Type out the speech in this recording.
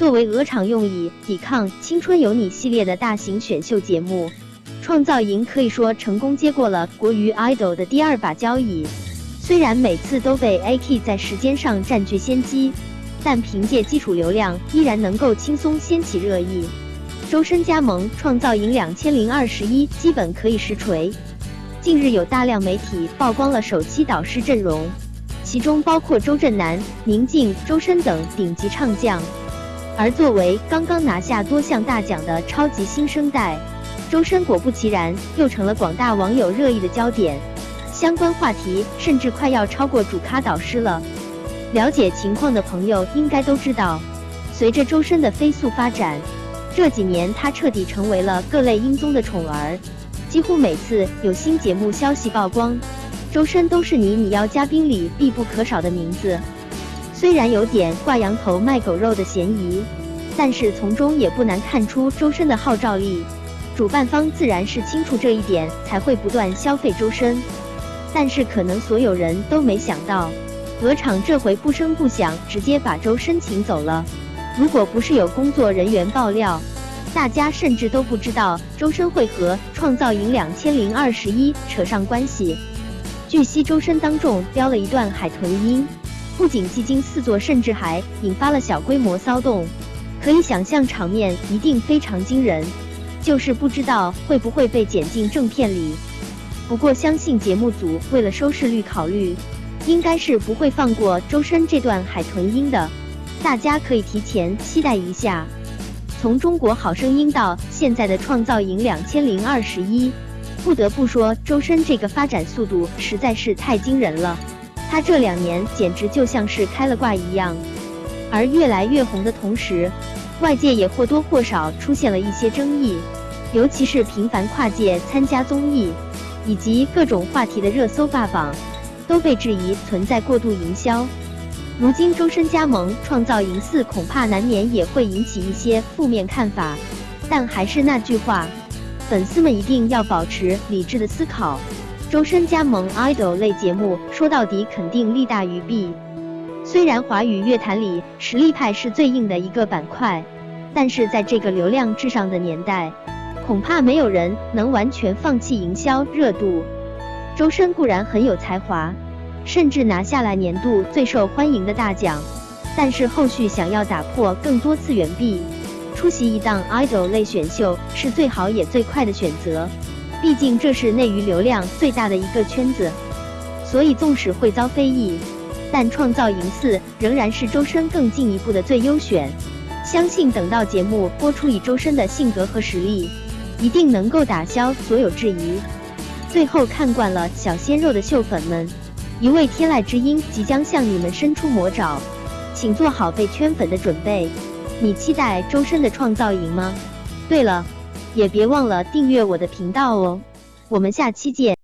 作为鹅厂用以抵抗《青春有你》系列的大型选秀节目，《创造营》可以说成功接过了国语 idol 的第二把交椅。虽然每次都被 AK 在时间上占据先机，但凭借基础流量，依然能够轻松掀起热议。周深加盟《创造营》两千零二十一，基本可以实锤。近日有大量媒体曝光了首期导师阵容，其中包括周震南、宁静、周深等顶级唱将。而作为刚刚拿下多项大奖的超级新生代，周深果不其然又成了广大网友热议的焦点。相关话题甚至快要超过主咖导师了。了解情况的朋友应该都知道，随着周深的飞速发展，这几年他彻底成为了各类音综的宠儿。几乎每次有新节目消息曝光，周深都是你你要嘉宾里必不可少的名字。虽然有点挂羊头卖狗肉的嫌疑，但是从中也不难看出周深的号召力。主办方自然是清楚这一点，才会不断消费周深。但是可能所有人都没想到，鹅厂这回不声不响，直接把周深请走了。如果不是有工作人员爆料，大家甚至都不知道周深会和《创造营两千零二十一》扯上关系。据悉，周深当众飙了一段海豚音。不仅技惊四座，甚至还引发了小规模骚动，可以想象场面一定非常惊人。就是不知道会不会被剪进正片里。不过相信节目组为了收视率考虑，应该是不会放过周深这段海豚音的。大家可以提前期待一下。从中国好声音到现在的创造营两千零二十一，不得不说周深这个发展速度实在是太惊人了。他这两年简直就像是开了挂一样，而越来越红的同时，外界也或多或少出现了一些争议，尤其是频繁跨界参加综艺，以及各种话题的热搜霸榜，都被质疑存在过度营销。如今周深加盟创造营四，恐怕难免也会引起一些负面看法。但还是那句话，粉丝们一定要保持理智的思考。周深加盟 idol 类节目，说到底肯定利大于弊。虽然华语乐坛里实力派是最硬的一个板块，但是在这个流量至上的年代，恐怕没有人能完全放弃营销热度。周深固然很有才华，甚至拿下了年度最受欢迎的大奖，但是后续想要打破更多次元壁，出席一档 idol 类选秀是最好也最快的选择。毕竟这是内娱流量最大的一个圈子，所以纵使会遭非议，但创造营四仍然是周深更进一步的最优选。相信等到节目播出，以周深的性格和实力，一定能够打消所有质疑。最后看惯了小鲜肉的秀粉们，一位天籁之音即将向你们伸出魔爪，请做好被圈粉的准备。你期待周深的创造营吗？对了。也别忘了订阅我的频道哦，我们下期见。